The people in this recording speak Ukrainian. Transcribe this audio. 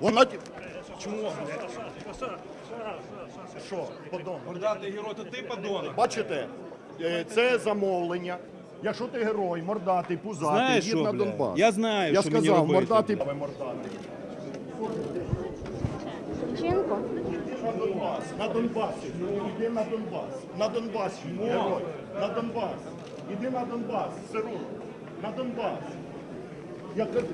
Вона чому? що, подон. Мордатий герой, то ти подонок. Бачите, е, це замовлення. Якщо ти герой, мордатий, пузатий, Знаєш їдь що, на блядь? Донбас. Я знаю, Я що мені сказав, робити, мордатий, ви мордатий. Жінку. На Донбас, на Донбас. Іди на Донбас. На Донбас, герой. На Донбас. Іди на Донбас, Сиру. На Донбас. Я кажу,